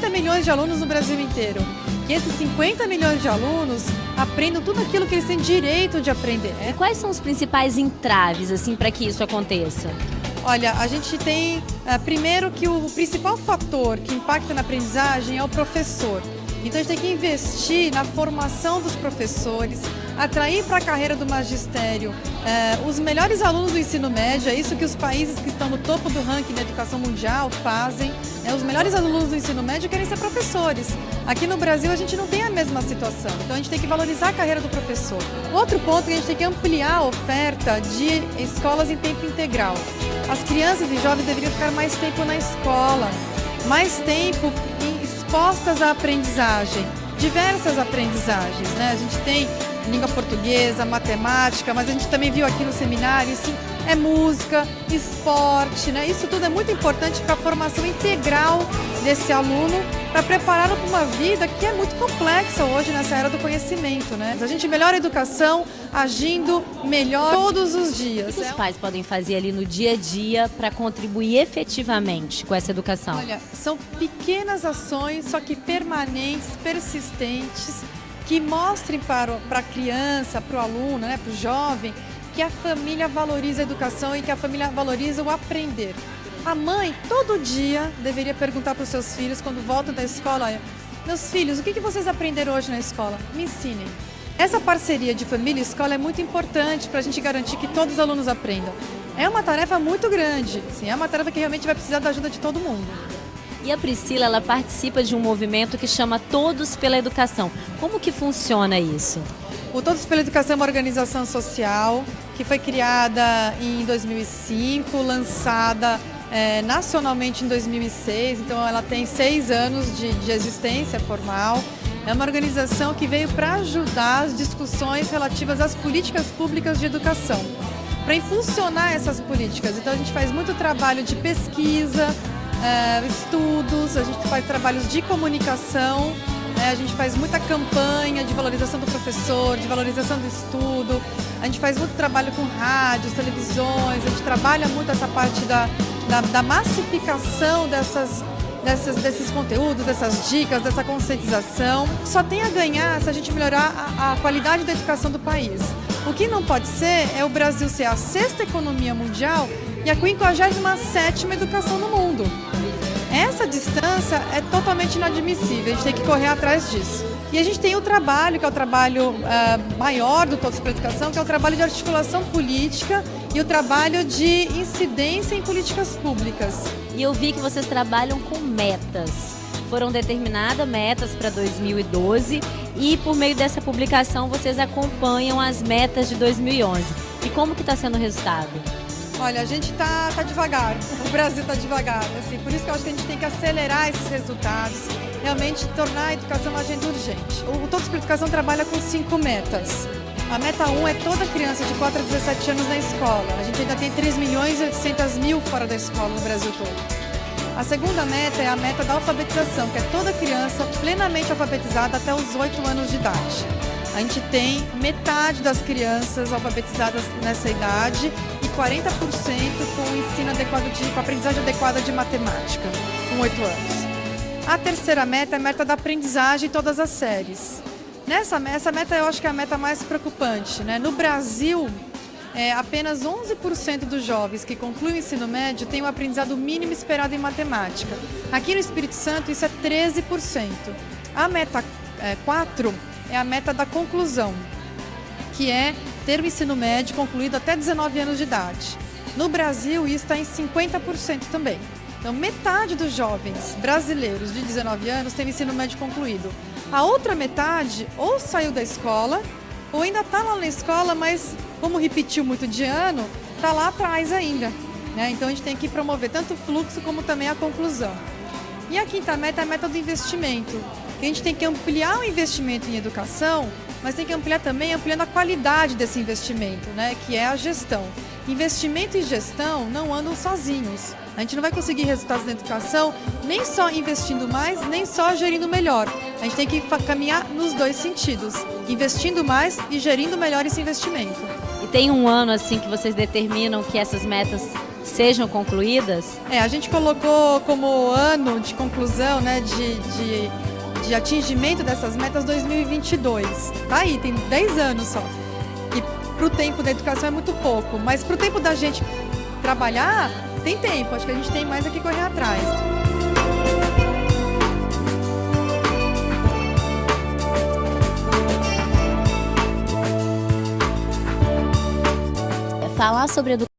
50 milhões de alunos no Brasil inteiro. Que esses 50 milhões de alunos aprendam tudo aquilo que eles têm direito de aprender. E quais são os principais entraves assim para que isso aconteça? Olha, a gente tem, uh, primeiro que o principal fator que impacta na aprendizagem é o professor. Então a gente tem que investir na formação dos professores, atrair para a carreira do magistério eh, os melhores alunos do ensino médio, é isso que os países que estão no topo do ranking da educação mundial fazem. Né? Os melhores alunos do ensino médio querem ser professores. Aqui no Brasil a gente não tem a mesma situação, então a gente tem que valorizar a carreira do professor. Outro ponto é que a gente tem que ampliar a oferta de escolas em tempo integral. As crianças e jovens deveriam ficar mais tempo na escola, mais tempo expostas à aprendizagem, diversas aprendizagens. Né? A gente tem língua portuguesa, matemática, mas a gente também viu aqui no seminário, isso é música, esporte, né? Isso tudo é muito importante para a formação integral desse aluno, para prepará-lo para uma vida que é muito complexa hoje nessa era do conhecimento, né? A gente melhora a educação agindo melhor todos os dias. O que os pais podem fazer ali no dia a dia para contribuir efetivamente com essa educação? Olha, são pequenas ações, só que permanentes, persistentes, que mostrem para, para a criança, para o aluno, né, para o jovem, que a família valoriza a educação e que a família valoriza o aprender. A mãe, todo dia, deveria perguntar para os seus filhos, quando voltam da escola, meus filhos, o que, que vocês aprenderam hoje na escola? Me ensinem. Essa parceria de família e escola é muito importante para a gente garantir que todos os alunos aprendam. É uma tarefa muito grande, sim, é uma tarefa que realmente vai precisar da ajuda de todo mundo. E a Priscila, ela participa de um movimento que chama Todos pela Educação. Como que funciona isso? O Todos pela Educação é uma organização social que foi criada em 2005, lançada é, nacionalmente em 2006, então ela tem seis anos de, de existência formal. É uma organização que veio para ajudar as discussões relativas às políticas públicas de educação, para impulsionar essas políticas. Então a gente faz muito trabalho de pesquisa, é, estudos, a gente faz trabalhos de comunicação, é, a gente faz muita campanha de valorização do professor, de valorização do estudo, a gente faz muito trabalho com rádios, televisões, a gente trabalha muito essa parte da, da, da massificação dessas, dessas, desses conteúdos, dessas dicas, dessa conscientização. Só tem a ganhar se a gente melhorar a, a qualidade da educação do país. O que não pode ser é o Brasil ser a sexta economia mundial e a 57 educação no mundo. Essa distância é totalmente inadmissível, a gente tem que correr atrás disso. E a gente tem o trabalho, que é o trabalho uh, maior do Todos para a Educação, que é o trabalho de articulação política e o trabalho de incidência em políticas públicas. E eu vi que vocês trabalham com metas. Foram determinadas metas para 2012 e por meio dessa publicação vocês acompanham as metas de 2011. E como que está sendo o resultado? Olha, a gente tá, tá devagar, o Brasil tá devagar, assim, por isso que eu acho que a gente tem que acelerar esses resultados, realmente tornar a educação uma agenda urgente. O Todos para a Educação trabalha com cinco metas. A meta 1 um é toda criança de 4 a 17 anos na escola. A gente ainda tem 3 milhões e 800 mil fora da escola no Brasil todo. A segunda meta é a meta da alfabetização, que é toda criança plenamente alfabetizada até os 8 anos de idade. A gente tem metade das crianças alfabetizadas nessa idade 40% com ensino adequado de, com aprendizagem adequada de matemática, com 8 anos. A terceira meta é a meta da aprendizagem em todas as séries. Nessa essa meta eu acho que é a meta mais preocupante. Né? No Brasil, é, apenas 11% dos jovens que concluem o ensino médio têm o um aprendizado mínimo esperado em matemática. Aqui no Espírito Santo, isso é 13%. A meta é, 4 é a meta da conclusão, que é ter o ensino médio concluído até 19 anos de idade. No Brasil, isso está em 50% também. Então, metade dos jovens brasileiros de 19 anos tem o ensino médio concluído. A outra metade ou saiu da escola, ou ainda está lá na escola, mas como repetiu muito de ano, está lá atrás ainda. Né? Então, a gente tem que promover tanto o fluxo como também a conclusão. E a quinta meta é a meta do investimento. A gente tem que ampliar o investimento em educação mas tem que ampliar também, ampliando a qualidade desse investimento, né, que é a gestão. Investimento e gestão não andam sozinhos. A gente não vai conseguir resultados na educação nem só investindo mais, nem só gerindo melhor. A gente tem que caminhar nos dois sentidos, investindo mais e gerindo melhor esse investimento. E tem um ano assim que vocês determinam que essas metas sejam concluídas? É, a gente colocou como ano de conclusão, né, de, de, de atingimento dessas metas 2022. Tá aí, tem 10 anos só. E para o tempo da educação é muito pouco, mas para o tempo da gente trabalhar, tem tempo. Acho que a gente tem mais aqui correr atrás. Falar sobre educação